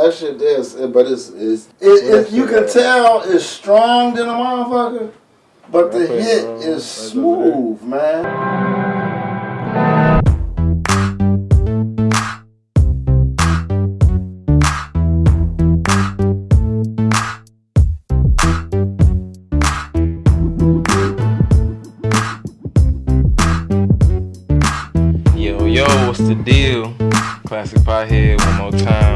that shit is, eh, but it's it's it, it, you can tell it's strong than a motherfucker, but the hit is smooth, man. Yo, yo, what's the deal? Classic Pothead one more time, plus another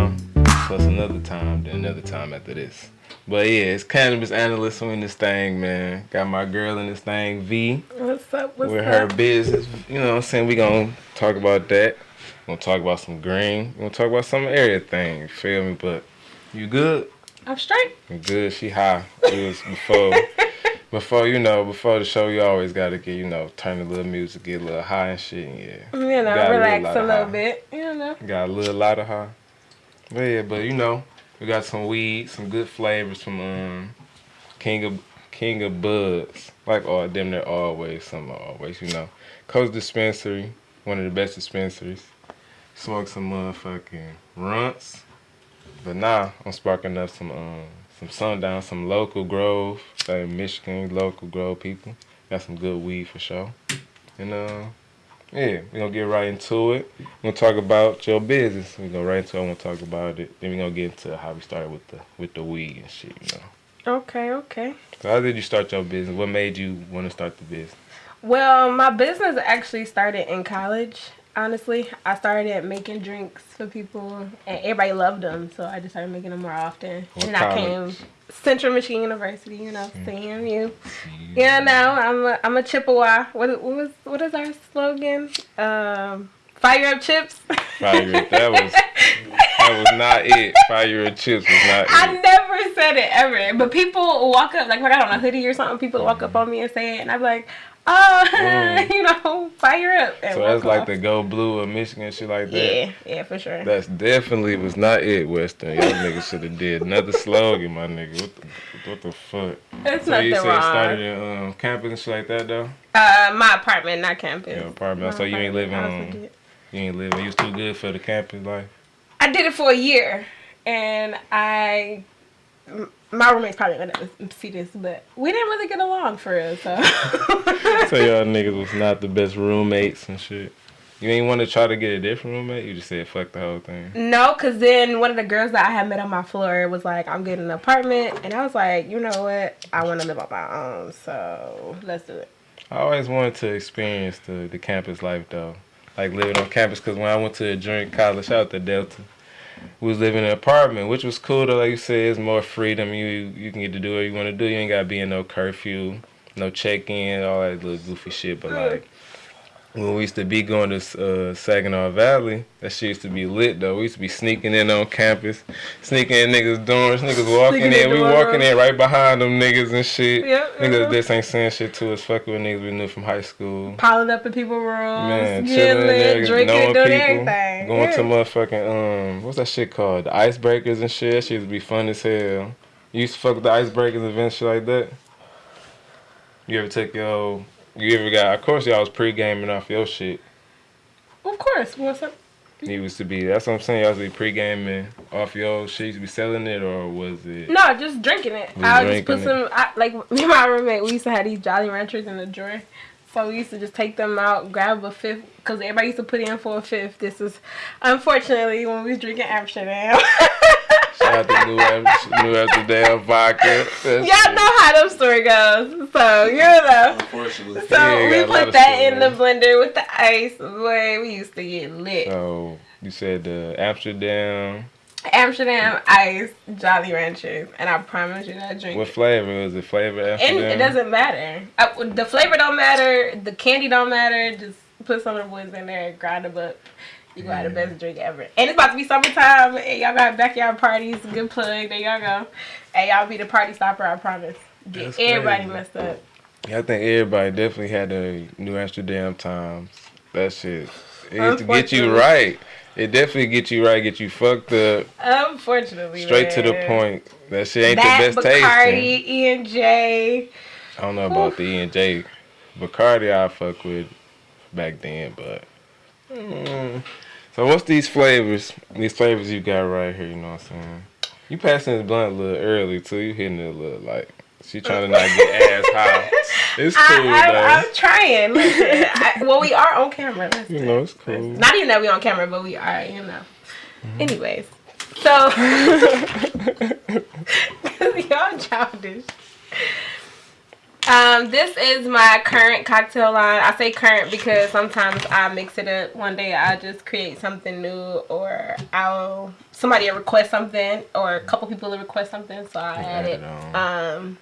time, then another time after this. But yeah, it's cannabis analyst in this thing, man. Got my girl in this thing, V. What's up? What's with up? her business. You know what I'm saying? We gonna talk about that. We're gonna talk about some green. We're gonna talk about some area thing. You feel me? But you good? I'm straight. You good. She high. It was before before you know, before the show you always gotta get, you know, turn a little music, get a little high and shit, yeah. You know, Got a little relax a little bit. You know. Got a little lot of high. But yeah, but you know, we got some weed, some good flavors from um King of King of Buds. Like all them they're always, some always, you know. Coast Dispensary, one of the best dispensaries. Smoke some motherfucking runts. But now I'm sparking up some um some sundown, some local grove, like Michigan local grove people. Got some good weed for sure. And uh yeah, we're gonna get right into it. We're gonna talk about your business. We're gonna right into it, I'm gonna talk about it. Then we're gonna get into how we started with the with the weed and shit, you know. Okay, okay. So how did you start your business? What made you wanna start the business? Well, my business actually started in college. Honestly, I started making drinks for people, and everybody loved them, so I just started making them more often. What and I came college? Central Michigan University, you know, CMU. Yeah, no, I'm a I'm a Chippewa. What what was what is our slogan? Um, fire up chips. Fire it. That was that was not it. Fire up chips was not I it. never said it ever, but people walk up like if I got on a hoodie or something. People walk up on me and say it, and I'm like, oh, Mm. you know, fire up. and So that's like the go blue of Michigan shit like that. yeah, yeah, for sure. That's definitely was not it, Western. Y'all niggas should have did another slogan, my nigga. What the what the fuck? It's So nothing you said wrong. started in um, campus and shit like that though? Uh, my apartment, not campus. Your apartment. My So you ain't living on you ain't living you was too good for the campus life. I did it for a year, and I. My roommates probably gonna see this, but we didn't really get along for real. So, So y'all niggas was not the best roommates and shit. You ain't want to try to get a different roommate? You just said fuck the whole thing. No, cause then one of the girls that I had met on my floor was like, "I'm getting an apartment," and I was like, "You know what? I want to live on my own, so let's do it." I always wanted to experience the, the campus life though, like living on campus. Cause when I went to a drink college out to Delta, we was living in an apartment, which was cool though. Like you said, it's more freedom. You you can get to do what you want to do. You ain't gotta be in no curfew, no check in, all that little goofy shit. But like when we used to be going to uh, Saginaw Valley, that shit used to be lit though. We used to be sneaking in on campus, sneaking in niggas' dorms, niggas walking in in. We walking in right behind them niggas and shit. Yep, Niggas uh-huh. this ain't saying shit to us. Fucking with niggas we knew from high school. Piling up in people's rooms, Man, chilling lit, drinking, knowing doing people, everything. going to motherfucking um, what's that shit called? The icebreakers and shit. That shit used to be fun as hell. You used to fuck with the icebreakers events, shit like that. You ever take your, you ever got? Of course, y'all was pre gaming off your shit. Of course, what's up? You used to be. That's what I'm saying. Y'all used to be pre gaming off your shit. You used to be selling it, or was it? No, just drinking it. I would just put some, I, like me and my roommate, we used to have these Jolly Ranchers in the drawer. So we used to just take them out, grab a fifth, because everybody used to put in for a fifth. This is, unfortunately, when we was drinking Amsterdam. Shout out to New, Am- New Amsterdam vodka. That's Y'all know how them story goes. So, you know. Unfortunately. So Yeah, we got a lot put of that in the blender with the ice. Boy, we used to get lit. So you said the Amsterdam. Amsterdam ice Jolly Ranchers, and I promise you that drink. What flavor is it? Flavor and Amsterdam. it doesn't matter. Uh, the flavor don't matter. The candy don't matter. Just put some of the boys in there, and grind them up. You gonna have the best drink ever. And it's about to be summertime. And y'all got backyard parties. Good plug. There y'all go. And y'all be the party stopper. I promise. Get That's everybody crazy. messed up. Yeah, I think everybody definitely had the New Amsterdam times. That shit. It to get you right. It definitely get you right, get you fucked up, Unfortunately, straight to the point. That shit ain't that the best. Bacardi, E and J. I don't know about the E and J. Bacardi I fuck with back then, but mm, So what's these flavors? These flavors you got right here. You know what I'm saying? You passing this blunt a little early too. You hitting it a little like she trying to not get ass high. It's cool I, though. I, I'm trying. Listen, I, well, we are on camera. Listen. you know it's cool. Not even that we on camera, but we are. You know. Mm-hmm. Anyways, so y'all childish. Um, this is my current cocktail line. I say current because sometimes I mix it up. One day I just create something new, or I'll somebody will request something, or a couple people will request something, so I add it. it. Um,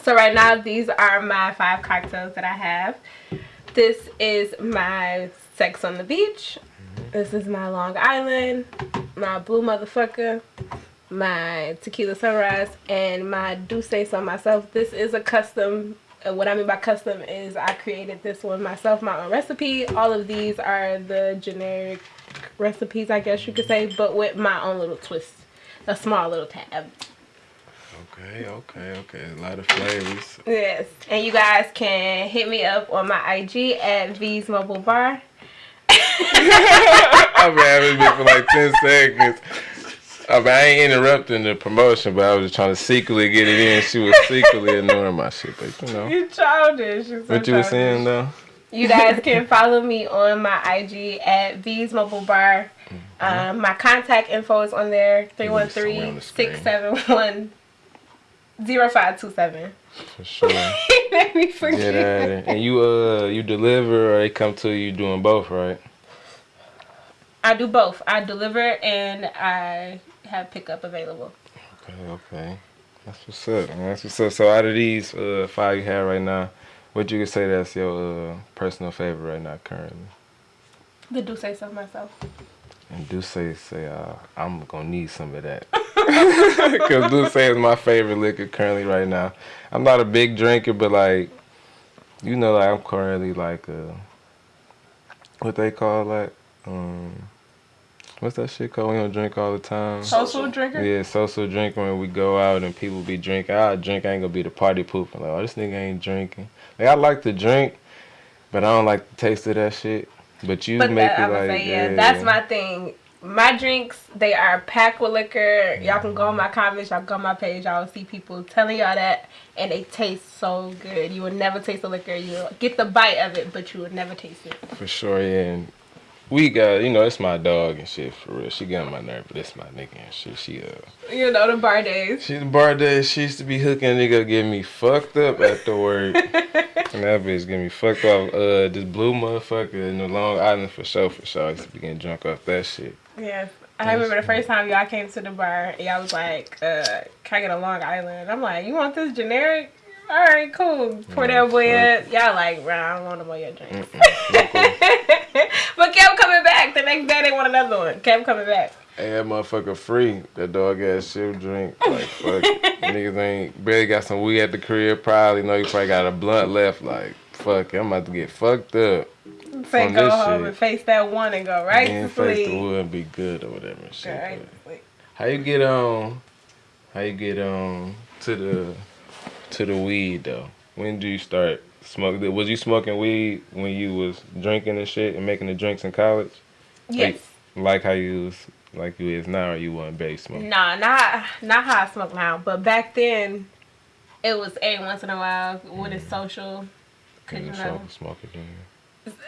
so right now these are my five cocktails that I have. This is my Sex on the Beach. This is my Long Island, my Blue Motherfucker, my Tequila Sunrise, and my Do Say So myself. This is a custom. uh, What I mean by custom is I created this one myself, my own recipe. All of these are the generic recipes, I guess you could say, but with my own little twist, a small little tab. Okay, okay, okay. A lot of flavors. Yes, and you guys can hit me up on my IG at V's Mobile Bar. I've been having this for like ten seconds. I, mean, I ain't interrupting the promotion, but I was just trying to secretly get it in. She was secretly ignoring my shit, but you know. You childish. You're so What you were saying though? You guys can follow me on my IG at V's Mobile Bar. Um, my contact info is on there Mm-hmm. somewhere on the screen. 313 0527. For sure. Let me forget. Get at it. And you uh you deliver or they come to you doing both, right? I do both. I deliver and I have pickup available. Okay, okay. That's what's up. Man. That's what's up. So out of these uh five you have right now, what you could say that's your uh personal favorite right now currently? The do say so myself. And do say say uh I'm gonna need some of that. Cause do say is my favorite liquor currently right now. I'm not a big drinker, but like you know, like I'm currently like uh what they call like um what's that shit called? We don't drink all the time. Social drinker? Yeah, social drinker. when we go out and people be drinking. I drink, I ain't gonna be the party pooper. Like, oh, this nigga ain't drinking. Like, I like to drink, but I don't like the taste of that shit. But you But make that, it like, say, yeah, that's my thing. My drinks, they are packed with liquor. Y'all can go on my comments, y'all go on my page, y'all see people telling y'all that, and they taste so good. You will never taste the liquor. You'll get the bite of it, but you will never taste it. For sure, yeah. And we got, you know, it's my dog and shit, for real. She got on my nerve, but it's my nigga and shit. She, uh, You know, the bar days. she the bar days. she used to be hooking a nigga, get me fucked up after work. and that bitch get me fucked off. Uh, this blue motherfucker in the Long Island for sure, for sure. I used to be getting drunk off that shit. Yes. I remember the first time y'all came to the bar, y'all was like, uh, can I get a Long Island? I'm like, you want this generic? All right, cool. Pour that boy up. Y'all like, bro, I don't want no more your drinks. but kept coming back. The next day they want another one. Kept coming back. Hey, that motherfucker free. That dog ass shit drink. Like, fuck. Niggas ain't barely got some weed at the crib. Probably know you probably got a blunt left. Like, fuck, I'm about to get fucked up. Say go home shit. and face that one and go right and to face the wood and be good or whatever shit. Right sleep. How you get on? How you get on to the to the weed though? When do you start smoking? Was you smoking weed when you was drinking and shit and making the drinks in college? Yes. Like how you was like you is now, or you wasn't base smoking? Nah, not not how I smoke now. But back then, it was every once in a while when it's mm. social. Cause you know, smoke again.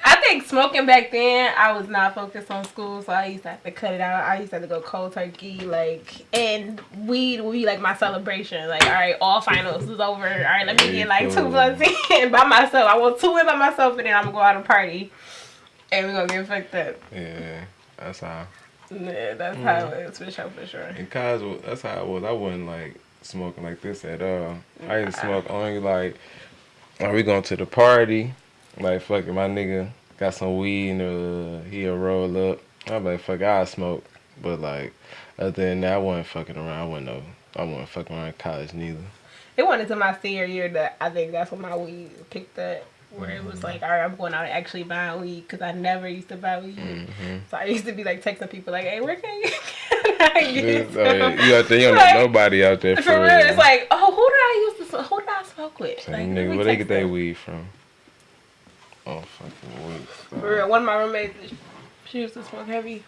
I think smoking back then, I was not focused on school, so I used to have to cut it out. I used to have to go cold turkey, like, and weed would be like my celebration. Like, all right, all finals is over. All right, let me get like two Cool. blunts in by myself. I want two in by myself, and then I'm gonna go out and party, and we're gonna get fucked up. Yeah, that's how. Yeah, that's how mm. it is for sure, for sure. In college, that's how I was. I wasn't like smoking like this at all. I used to smoke only like, are we going to the party? Like fucking my nigga got some weed and uh, he'll roll up. I'm like fuck, I smoke, but like other than that, I wasn't fucking around. I wasn't no, I wasn't fucking around in college neither. It went into my senior year that I think that's when my weed picked up. Where it was like, all right, I'm going out and actually buying weed because I never used to buy weed. Mm-hmm. So I used to be like texting people like, hey, where can you, can I get Oh, yeah, you out there, you don't Like, know nobody out there for, For real, it's like, oh, who did I used to, smoke- who did I smoke with? Same Like, nigga, where they get that weed from? Oh fucking weed. For real, one of my roommates, She used to smoke heavy.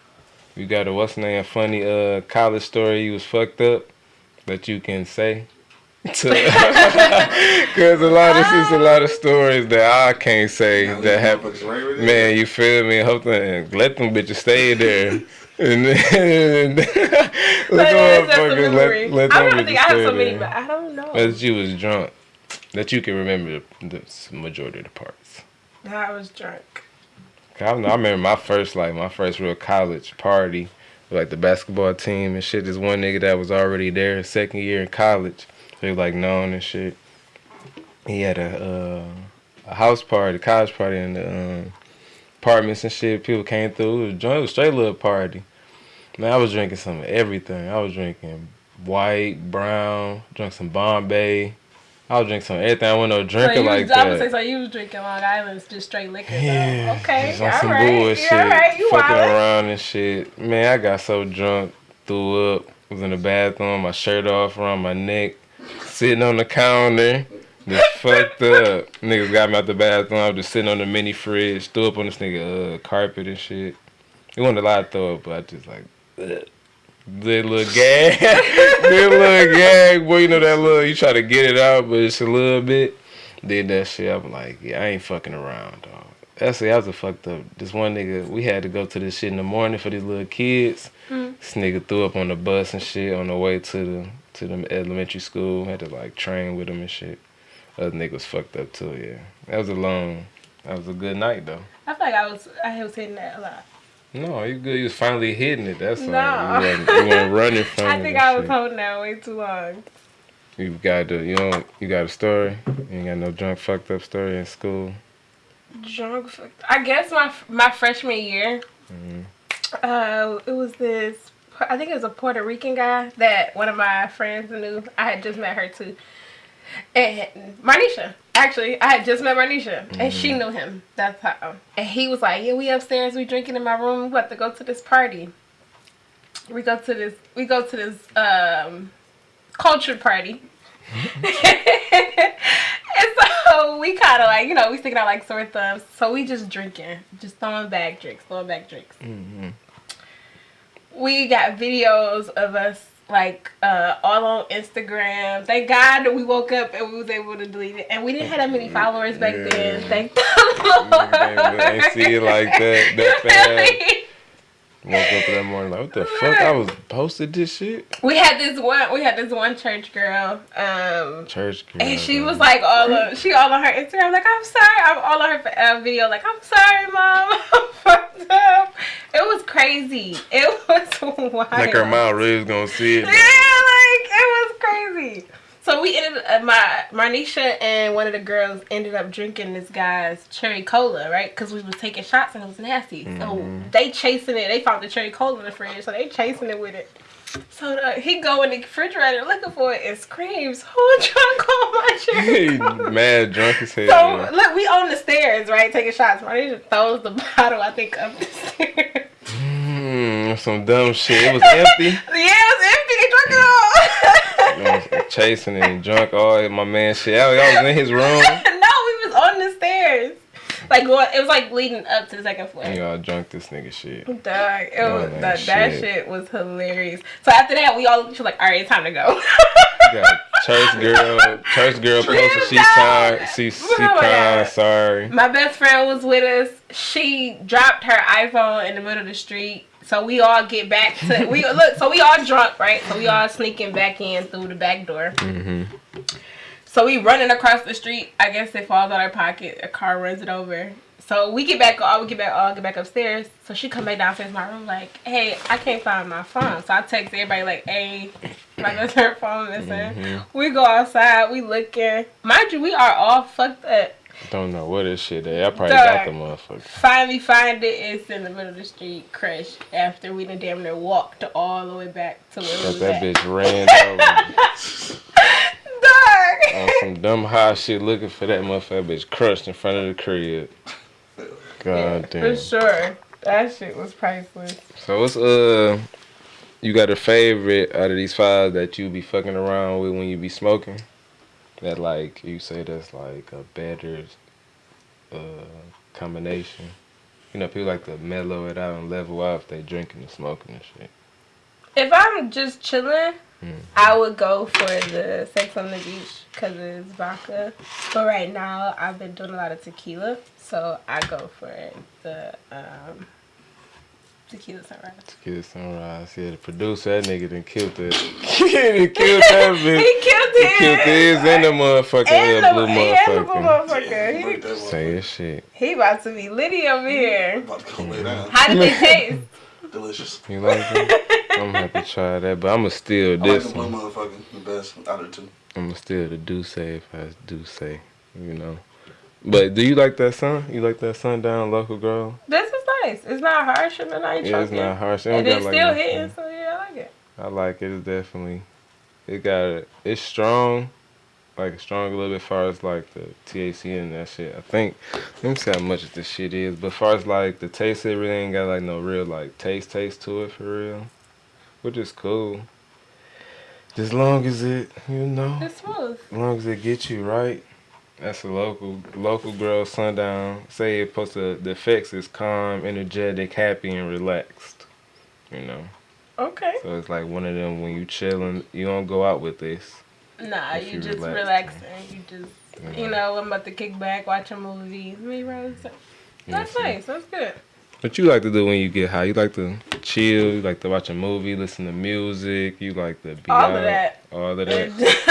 You got a what's name funny uh college story you was fucked up that you can say. Cause a lot of it's a lot of stories that I can't say Now, that these happen. right Man, you feel me? Hope that let them bitches stay there. And then let them But it's just a motherfuckers memory. let, let I don't think I have stay so many, there. but I don't know. That you was drunk. That you can remember the majority of the parts. I was drunk. I, remember my first like my first real college party, like the basketball team and shit. This one nigga that was already there, second year in college, he was like known and shit. He had a uh, a house party, a college party in the um, apartments and shit. People came through. It was, it was straight little party. Man, I was drinking some everything. I was drinking white, brown, drank some Bombay. I was drinking some everything. I wasn't no So drinker you like was, I that. say so you was drinking Long Island's just straight liquor. though. Yeah. Okay. Just on all some right. bullshit. Yeah, all right. You fucking wild. around and shit. Man, I got so drunk, threw up, was in the bathroom, my shirt off around my neck, sitting on the counter. Just fucked up. Niggas got me out the bathroom. I was just sitting on the mini fridge, threw up on this nigga uh, carpet and shit. It wasn't a lot of throw up, but I just like, ugh. A little gag. A little gag. Boy, you know that little, you try to get it out, but it's a little bit. Did that shit. I'm like, yeah, I ain't fucking around, dog. That's it. I was a fucked up. This one nigga, we had to go to this shit in the morning for these little kids. Mm. This nigga threw up on the bus and shit on the way to the to the elementary school. Had to like train with him and shit. Other niggas fucked up too. Yeah, that was a long. That was a good night though. I feel like I was I was hitting that a lot. No, you good. You was finally hitting it. That's all. No. You wasn't, you wasn't running from it. I think I was shit. holding that way too long. You got the you know you got a story. You ain't got no drunk fucked up story in school. Drunk. fucked- I guess my my freshman year, Mhm. uh, it was this. I think it was a Puerto Rican guy that one of my friends knew. I had just met her too, and Marnisha. Actually, I had just met Marnisha, and she knew him. That's how. And he was like, "Yeah, we upstairs. We drinking in my room. We about to go to this party. We go to this. We go to this um, culture party." and so we kind of like, you know, we sticking out like sore thumbs. So we just drinking, just throwing back drinks, throwing back drinks. Mm-hmm. We got videos of us like uh, all on Instagram. Thank God we woke up and we was able to delete it. And we didn't have that many followers back then. Thank the Lord. Ain't see it like that. That fast. Woke up that morning like, what the fuck? I was posted this shit. We had this one. We had this one church girl. Um, Church girl. And she was like all of she all on her Instagram like I'm sorry I'm all on her uh, video like I'm sorry mom I'm fucked up. It was crazy. It was wild. like her mom really was gonna see it. Yeah, like it was crazy. So we ended up, my Marnisha and one of the girls ended up drinking this guy's cherry cola, right? Because we was taking shots and it was nasty. So Mhm. they chasing it. They found the cherry cola in the fridge, so they chasing it with it. So he go in the refrigerator looking for it and screams, "Who drunk all my cherry he cola?" mad drunk as hell. So look, we on the stairs, right, taking shots. Marnisha throws the bottle, I think, up the stairs. Mm, some dumb shit. It was empty. yeah, it was empty. He drunk it all. Was chasing and drunk all my man shit. I, I was in his room. no, we was on the stairs. Like it was like leading up to the second floor. Y'all drunk this nigga shit. Dog, it Oh, was that, that shit. shit was hilarious. So after that, we all she was like, "All right, it's time to go." Got church girl, church girl posted. She sorry. She she crying. Sorry. My best friend was with us. She dropped her iPhone in the middle of the street. So we all get back to we look. So we all drunk, right? So we all sneaking back in through the back door. Mm-hmm. So we running across the street. I guess it falls out our pocket. A car runs it over. So we get back. All we get back. All get back upstairs. So she come back downstairs my room like, "Hey, I can't find my phone." So I text everybody like, "Hey, my her phone missing." Mhm. We go outside. We looking. Mind you, we are all fucked up. Don't know what this shit is. I probably got the motherfucker. Finally find it. It's in the middle of the street, crushed. After we done damn near walked all the way back to where we that at. bitch ran over Dog. on some dumb high shit looking for that motherfucker bitch crushed in front of the crib. God Yeah, damn. For sure. That shit was priceless. So what's uh you got a favorite out of these five that you be fucking around with when you be smoking? That like you say that's like a better uh combination. you know, people like to mellow it out and level out if they drinking and smoking and shit. If I'm just chilling, Mhm. I would go for the Sex on the Beach because it's vodka. But right now, I've been doing a lot of tequila, so I go for the um, tequila sunrise. Tequila Sunrise. Yeah, the producer, that nigga done killed it. he done killed that bitch. he bitch. killed He killed his and the motherfucking And the, blue and the blue motherfucker. motherfucker. Break that Say motherfucker. your shit. He, he about to be litty over here. About to come lay down. How did they taste? Delicious. You like it? I'm gonna have to try that, but I'ma steal I like this the blue one. motherfucker the best out of the two. I'ma steal the do say if I do say, you know. But do you like that sun? You like that sundown local girl? This is nice. It's not harsh and I ain't Yeah, it's not harsh. It And it's like still hitting, so yeah, I like it. I like it. It's definitely it got it. It's strong, like strong a little bit. Far as like the THC and that shit. I think. Let me see how much this shit is. But far as like the taste, it really ain't got like no real like taste taste to it for real, which is cool. As long as it, you know, It's smooth. as long as it gets you right. That's a local local girl sundown. Say it to the effects is calm, energetic, happy, and relaxed. You know. Okay. So it's like one of them when you chilling, you don't go out with this. Nah, you, you just relax. relaxing. You just, Yeah. you know, I'm about to kick back, watch a movie. Me, Rose. That's Yeah, nice. That's good. What you like to do when you get high? You like to chill. You like to watch a movie, listen to music. You like to be All out. of that. All of that.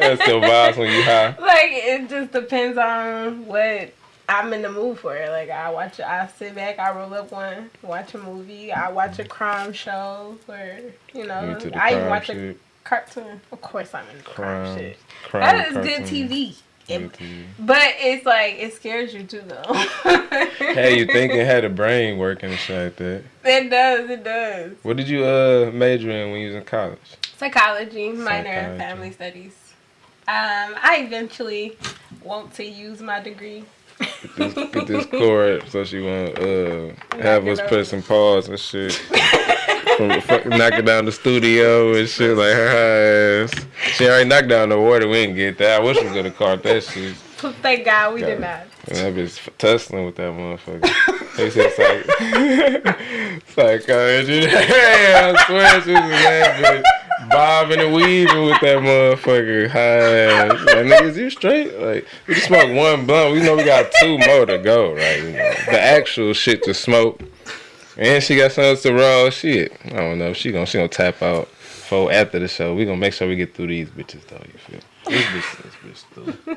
That's your vibes when you high. Like it just depends on what I'm in the mood for. Like I watch, I sit back, I roll up one, watch a movie. I watch a crime show, or you know, the I watch a cartoon. Of course, I'm in the crime, Crime. shit. Crime That is good cartoon. TV. It- but it's like it scares you too, though. Hey, you think it had a brain working and shit like that. It does. It does. What did you uh major in when you was in college? Psychology, minor in family studies. Um, I eventually want to use my degree. Get this, get this cord so she won't uh have us put some pause and shit. From knocking down the studio and shit like her ass. She already knocked down the water. We didn't get that. I wish we could have caught that shit. Thank God we did not. And that bitch tussling with that motherfucker. They said psych. Psychology. Yeah, I swear she was that bitch. Bobbing and weaving with that motherfucker. High ass. Like, niggas, you straight? Like, we just smoked one blunt. We know we got two more to go, right? You know, the actual shit to smoke. And she got something to roll. Shit. I don't know. She gonna, she gonna tap out for after the show. We gonna make sure we get through these bitches, though. You feel? This bitch, this bitch, through.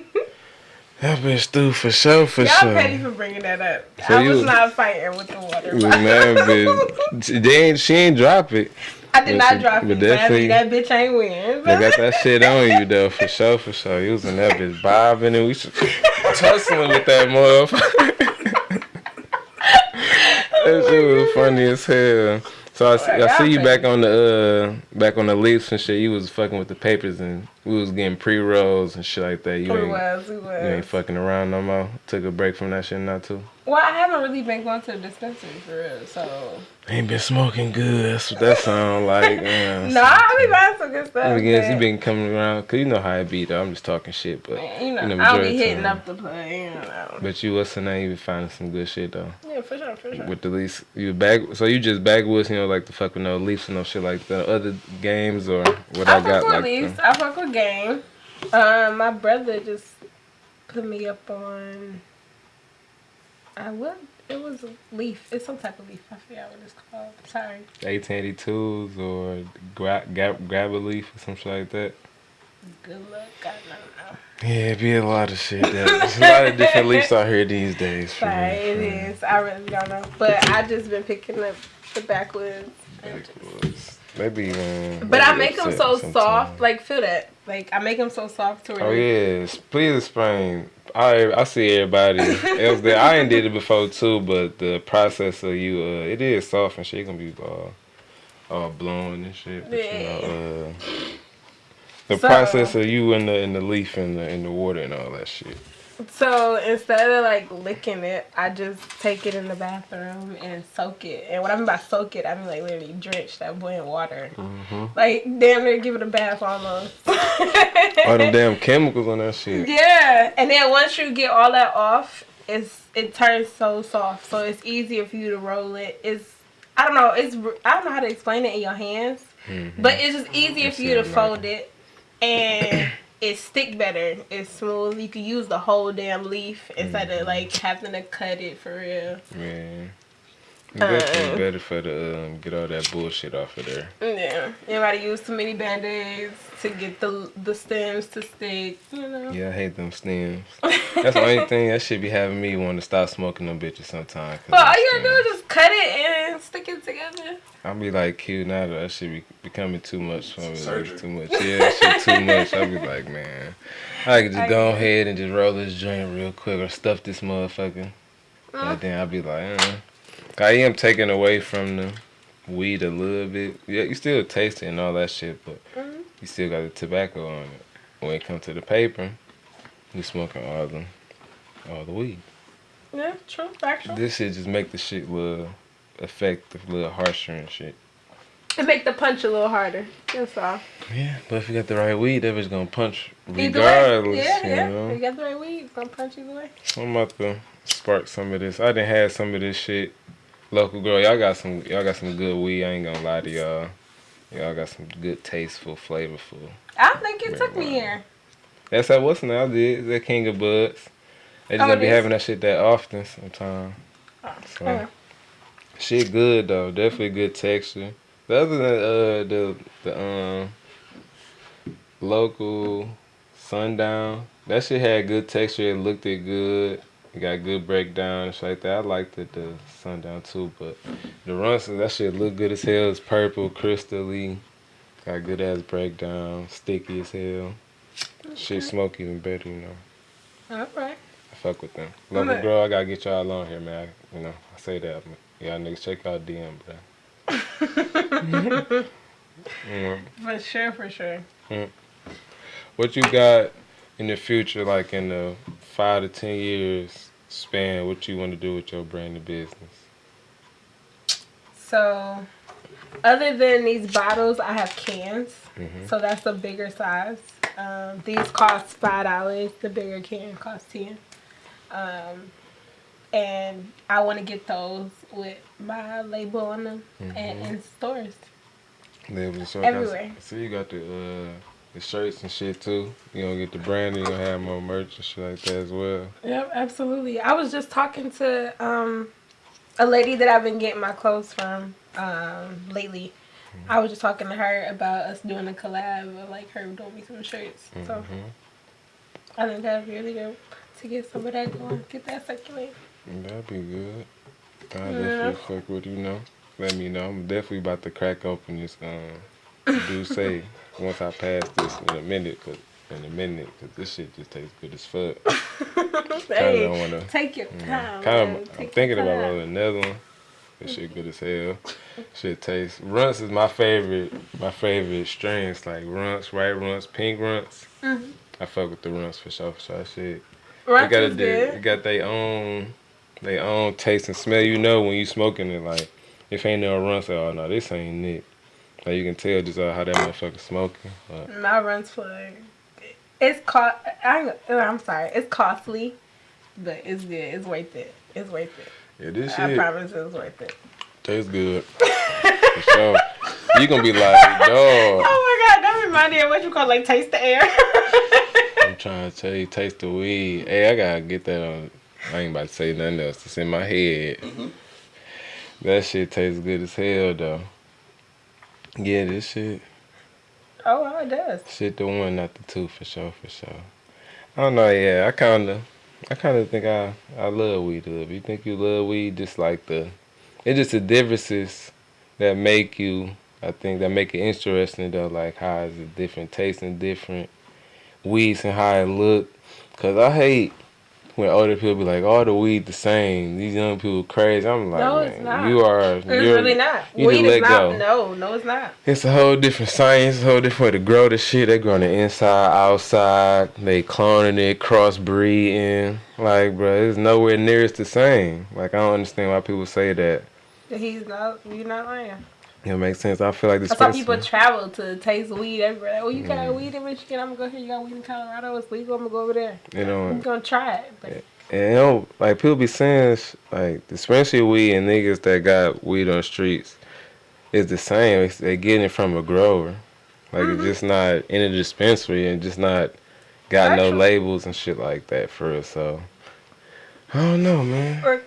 That bitch through for sure, for Y'all sure. petty for bringing that up. So I was you- not fighting with the water. Mad, bitch. They ain't, she ain't drop it. I did But not drop but it. But I mean, that bitch ain't win. They got that shit on you though, for sure, for sure. You was in that bitch bobbing and we tussling with that motherfucker. That shit was funny as hell. So I, see- I see you back on the uh back on the leaves and shit. You was fucking with the papers and we was getting pre rolls and shit like that. You ain't was, we you ain't fucking around no more. Took a break from that shit not too. Well, I haven't really been going to the dispensary for real, so. Ain't been smoking good. That's what that sound like. Yeah. No, I be buying some good stuff. I guess you been coming around, cause you know how it be though. I'm just talking shit, but You know, in the I'll be hitting time. up the play, you know. But you what's the name? You be finding some good shit though. Yeah, for sure, for sure. With the least you back, so you just backwoods, you know, like the fuck with no Leafs and no shit like the other games or what I, I, got fuck with like. Leafs. I fuck with game. Um, my brother just put me up on. I would. It was a leaf. It's some type of leaf. I forgot what it's called. Sorry. 1882s or grab grab, Grabba Leaf or some shit like that. Good luck. I don't know. Yeah, it be a lot of shit. There's a lot of different leaves out here these days. Sorry, real, it for is. I really don't know. But I just been picking up the backwoods. Backwoods. Maybe even. But I make them so sometime. soft. Like feel that. Like I make them so soft to where. Oh yes, please explain. I I see everybody else there. I ain't did it before too, but the process of you, uh, it is soft and shit. Gonna be all, all blowing and shit. But, you know, uh, the So- process of you in the in the leaf and the in the water and all that shit. So instead of like licking it, I just take it in the bathroom and soak it. And what I mean by soak it, I mean like literally drench that boy in water. Mm-hmm. Like damn near give it a bath almost. All them damn chemicals on that shit. yeah. And then once you get all that off, it's it turns so soft, so it's easier for you to roll it. It's I don't know. It's I don't know how to explain it in your hands, Mm-hmm. but it's just easier It's for you to fold it, and it stick better. It's smooth. You can use the whole damn leaf instead Mm-hmm. of like having to cut it for real. Yeah. It's Uh. better for the um, get all that bullshit off of there. Yeah, anybody use too many band aids to get the the stems to stick. You know. Yeah, I hate them stems. That's the only thing that should be having me want to stop smoking them bitches sometimes. Well, all you gotta do is just cut it and stick it together. I'll be like, cute now that shit be becoming too much for me. Like, too much. Yeah, that shit too much. I'll be like, man, I could just I go ahead and just roll this joint real quick or stuff this motherfucker. Uh, And then I'll be like, uh. I am taking away from the weed a little bit. Yeah, you still taste it and all that shit, but Mhm. you still got the tobacco on it. When it comes to the paper, you smoking all the all the weed. yeah, true, factual. This shit just make the shit little effective, a little harsher and shit. It make the punch a little harder. That's all. Yeah, but if you got the right weed, that bitch gonna punch Either way. regardless. Yeah, you yeah. know? You got the right weed. It's gonna punch either way. I'm about to spark some of this. I didn't have some of this shit. Local girl, y'all got some y'all got some good weed, I ain't gonna lie to y'all. Y'all got some good tasteful, flavorful. I think it took me here. That's how what's now did, that King of Buds. They just Oh, don't be is? having that shit that often sometimes. So okay. shit good though, definitely good texture. The other than uh the the um local sundown, that shit had good texture, it looked it good. It got good breakdown and shit like that. I liked it the sundown too, but the runts that shit look good as hell. It's purple, crystally, got good ass breakdown, sticky as hell. Shit smoke even better, you know. All right. I fuck with them. Local Alright. girl, I gotta get y'all on here, man. I, you know, I say that. But y'all niggas check out DM, bro. Mm. For sure, for sure. What you got in the future, like in the five to ten years span? What you want to do with your brand of business? So, other than these bottles, I have cans. Mhm. So that's a bigger size. Um, these cost five dollars. The bigger can costs ten. Um, and I want to get those with my label on them and in stores. And shirts. Everywhere. See, you got the uh, the shirts and shit too. You gonna get the brand, you gonna have more merch and shit like that as well. Yep, absolutely. I was just talking to um, a lady that I've been getting my clothes from um, lately. I was just talking to her about us doing a collab, of, like her doing me some shirts. So Mhm. I think that'd be really good to get some of that going, get that circulating. That'd be good. I Yeah. definitely fuck with you know. Let me know. I'm definitely about to crack open this um do say once I pass this in a minute, cause in a minute, cause this shit just tastes good as fuck. hey, wanna- take your time. kind of. Take I'm thinking about rolling another one. This shit good as hell. Shit tastes. Runts is my favorite. My favorite strains like runts, white runts, pink runts. Mhm. I fuck with the runts for sure. For sure. Shit. Runts they got a, they got their own, their own taste and smell. You know when you smoking it, like if ain't no run, say, oh no, this ain't it. Like you can tell just uh, how that motherfucker smoking. But My runs for it's cost. I, I'm sorry, it's costly, but it's good. It's worth it. It's worth it. yeah, this I shit promise it's worth it. tastes good. For sure. You gonna be like, dog. Oh my god, that reminded me of what you call like taste the air. I'm trying to tell you, taste the weed. Hey, I gotta get that on. I ain't about to say nothing else. It's in my head. That shit tastes good as hell though. Yeah, this shit. oh, it does. Shit, the one, not the two, for sure, for sure. I don't know. Yeah, I kind of, I kind of think I, I love weed a little. bit. You think you love weed? Just like the, it's just the differences that make you. I think that make it interesting though. Like how is it different taste and different weeds and how it look. Cause I hate when older people be like, "All the weed the same." These young people crazy. I'm like, No, it's not. you are. It's really not. you Weed is not. go. No, no, it's not. It's a whole different science, a whole different way to grow the shit. They grow on the inside, outside. They cloning it, crossbreeding. Like, bro, it's nowhere near it's the same. Like, I don't understand why people say that. He's not. You're not lying. It makes sense. I feel like this I saw person. people travel to taste weed everywhere. Like, oh, you got Mm. weed in Michigan? I'm gonna go here. You got weed in Colorado? It's legal. I'm gonna go over there. you know, I'm gonna try it. But it And you know, like people be saying, like especially weed and niggas that got weed on the streets, it's the same. It's, they getting it from a grower, like Mm-hmm. it's just not in a dispensary and just not got no labels and shit like that for it. So I don't know, man. Or,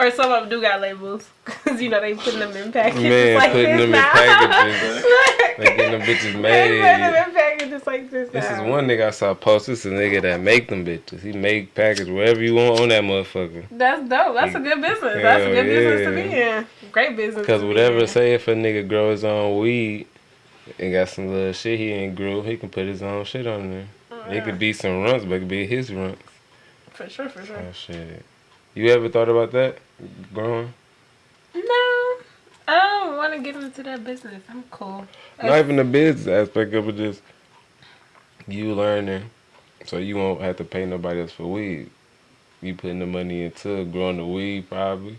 or some of them do got labels. Because, you know, they putting them in packages Man, like putting this them in now. packages. They getting them bitches They put made. them in packages like this This is one nigga I saw post. This is a nigga that make them bitches. He make package wherever you want on that motherfucker. That's dope. That's a good business. That's a Hell good business to be in. Great business. Cause to be whatever say if a nigga grow his own weed and got some little shit he ain't grew, he can put his own shit on there. Oh, It yeah. could uh-huh. be some runts, but it could be his runts. For sure, for sure. Oh shit. You ever thought about that? Growing? No, I don't want to get into that business. I'm cool. Not even the business aspect of it, just you learning, so you won't have to pay nobody else for weed. You putting the money into growing the weed, probably.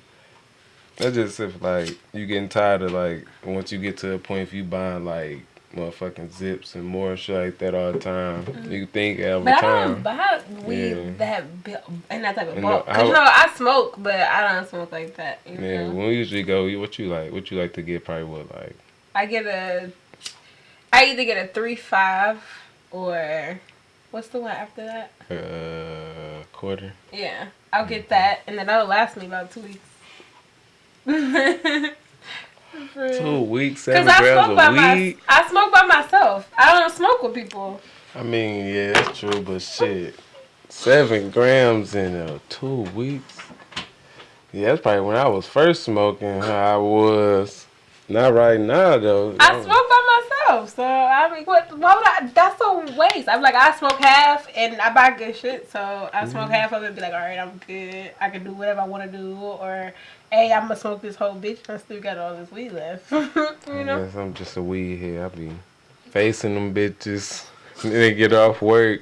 That's just if like you getting tired of like once you get to a point if you buying like motherfucking zips and more shit like that all the time, mm-hmm. you think every But I don't buy weed Yeah. that bi- in that type of And bulk. Cause you know I smoke, but I don't smoke like that. You Yeah, know? when we usually go, what you like? What you like to get? Probably what like I get a, I either get a three five or what's the one after that? a quarter. Yeah, I'll get that, and then that'll last me about two weeks. Two weeks, Cause seven I grams smoke by of my. I smoke by myself. I don't smoke with people. I mean, yeah, that's true, but shit, seven grams in uh, two weeks. Yeah, that's probably when I was first smoking. I was. Not right now though. I smoke by myself, so I mean, what? Why would I? That's a waste. I'm like, I smoke half, and I buy good shit, so I smoke Mm-hmm. half of it. and Be like, all right, I'm good. I can do whatever I want to do, or hey, I'm gonna smoke this whole bitch. I still got all this weed left. you know? Yes, I'm just a weed head. I be facing them bitches. They get off work.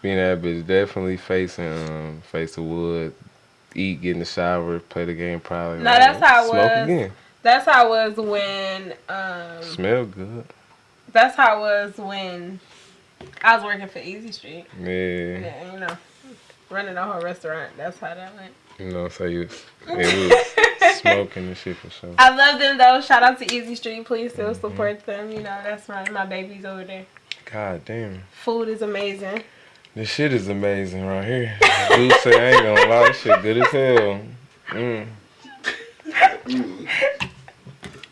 Being that bitch, definitely facing um, face the wood. Eat, get in the shower, play the game. Probably. Nah, that's how it smoke was. again. That's how it was when. Um, Smell good. that's how it was when I was working for Easy Street. Yeah. Yeah, you know, running a whole restaurant. That's how that went. You know, so you was, yeah, we was smoking and shit for sure. I love them though. Shout out to Easy Street. Please still Mm-hmm. support them. You know, that's my my babies over there. God damn. Food is amazing. This shit is amazing right here. Dude say I ain't gonna lie, this shit good as hell. Mm.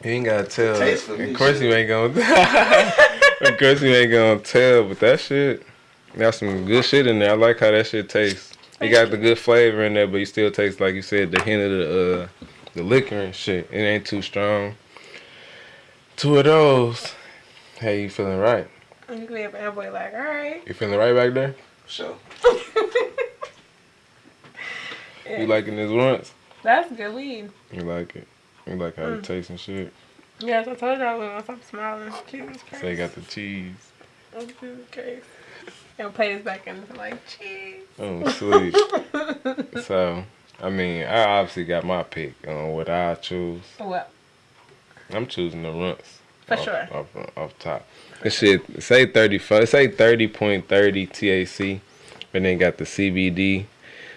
You ain't gotta tell. Taste for me, of course shit. you ain't gonna. of course you ain't gonna tell, but that shit got some good shit in there. I like how that shit tastes. It got the good flavor in there, but you still taste like you said the hint of the uh, the liquor and shit. It ain't too strong. Two of those. Hey, you feeling right? And you can be a bad boy like, all right. You feeling right back there? Sure. You liking this once? That's good weed. You like it? You like how it tastes and shit? Yes, I told y'all once I'm smiling. Jesus Christ. Say you got the cheese. Oh, Jesus Christ. And play this back in like cheese. Oh, sweet. so, I mean, I obviously got my pick on what I choose. Well, I'm choosing the runts. For off, sure. Off, off top. This shit, say 34, say 30.30 TAC, but then got the CBD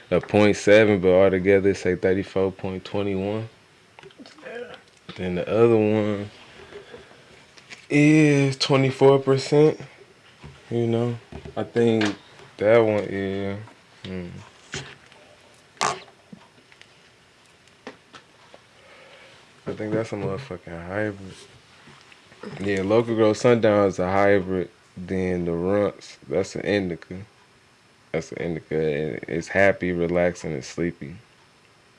of 0.7, but altogether say 34.21. Then the other one is 24%. You know, I think that one, yeah. Mm. I think that's a motherfucking hybrid. Yeah, local grow sundown is a hybrid. Then the runts, that's an indica. That's an indica. It's happy, relaxing, and sleepy.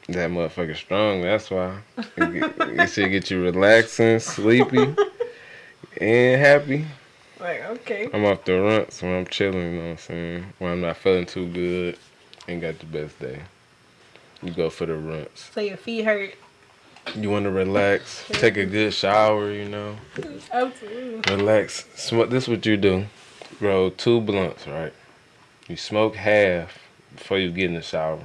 That motherfucker strong. That's why it, it should get you relaxing, sleepy, and happy. Like, okay. I'm off the runts when I'm chilling. You know what I'm saying? When I'm not feeling too good, ain't got the best day. You go for the runts. So your feet hurt. You want to relax, take a good shower. You know. Absolutely. Relax. Smoke. This what you do. Roll two blunts, right? You smoke half before you get in the shower.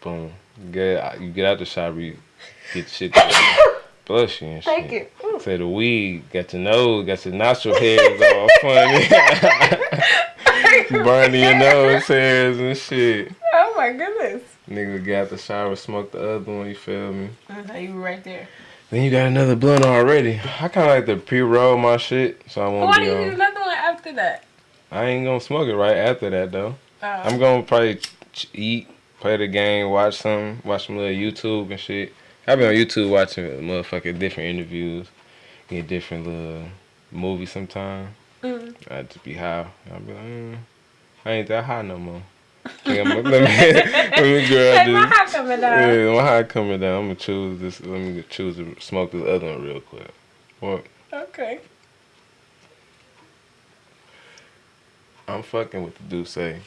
Boom. You get out, you get out the shower. You get shit blushy and shit. Thank you. Ooh. Say the weed got your nose, got your nostril hairs all funny. burning your nose hairs and shit. Oh my goodness. Nigga got the shower, smoked the other one. You feel me? That's how you were right there. Then you got another blunt already. I kind of like to pre-roll my shit, so I won't Why be do you need another one after that? I ain't gonna smoke it right after that though. Oh. I'm gonna probably eat, play the game, watch some, watch some little YouTube and shit. I be on YouTube watching motherfucking different interviews, get different little movies sometimes. Mm. I just be high. I be like, mm, I ain't that high no more. Think I'm- let me, let me grab Hey, my high coming down. Yeah, my high coming down. I'm gonna choose this. Let me choose to smoke this other one real quick. What? Okay. I'm fucking with the D'ussé.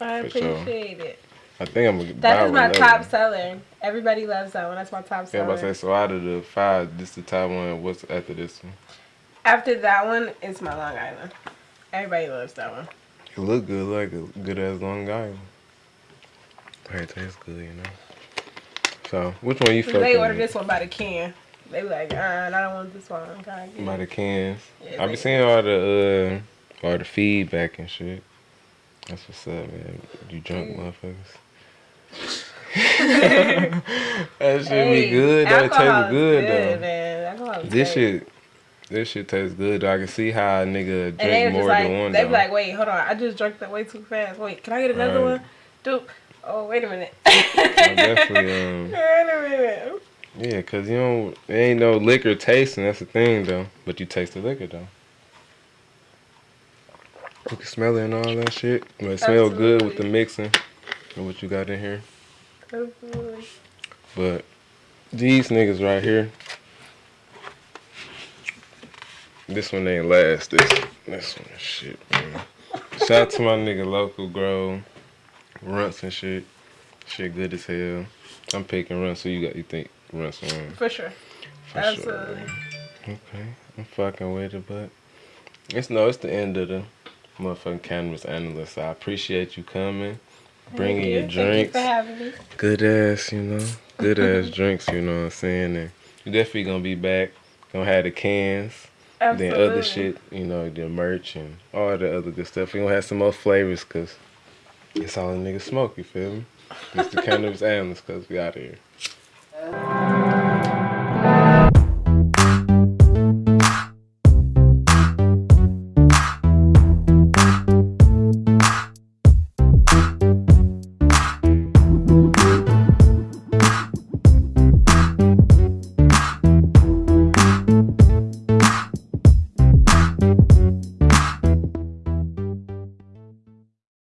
I I For sure. appreciate it. think I'm gonna. That is my top one. seller. Everybody loves that one. That's my top Yeah, seller. but I say so. Out of the five, this the top one. What's after this one? After that one, it's my Long Island. Everybody loves that one. It look good, like a good as Long Island. It tastes good, you know. So, which one you fucking? They order with? this one by the can. They be like, uh, I don't want this one. I'm trying to by the cans. Yeah, I be seeing all the uh, all the feedback and shit. That's what's up, man. You drunk Mm. motherfuckers. that should Hey, be good. That tastes is good, though. man. This great. shit, this shit tastes good. Though. I can see how a nigga drink more like, than one. they be like, wait, hold on, I just drank that way too fast. Wait, can I get another Right. one? Dude, oh wait a minute. Definitely, um, wait a minute. yeah, cause you don't, there ain't no liquor tasting. That's the thing, though. But you taste the liquor, though. You can smell it and all that shit. But it smell good with the mixing and what you got in here. Absolutely. But these niggas right here, this one ain't last. This this one shit, man. Shout out to my nigga local grow, runts and shit. Shit good as hell. I'm picking runts. So you got you think runts on For sure. for Absolutely. sure. Okay, I'm fucking with it, but it's no, it's the end of the motherfucking cannabis analyst. I appreciate you coming, bringing your you drinks for having me. good ass, you know, good ass drinks, you know what I'm saying? And you definitely gonna be back. Gonna have the cans, Absolutely. then other shit, you know, the merch and all the other good stuff. We gonna have some more flavors, cause it's all the niggas smoke. You feel me? It's the cannabis analyst, cause we out here.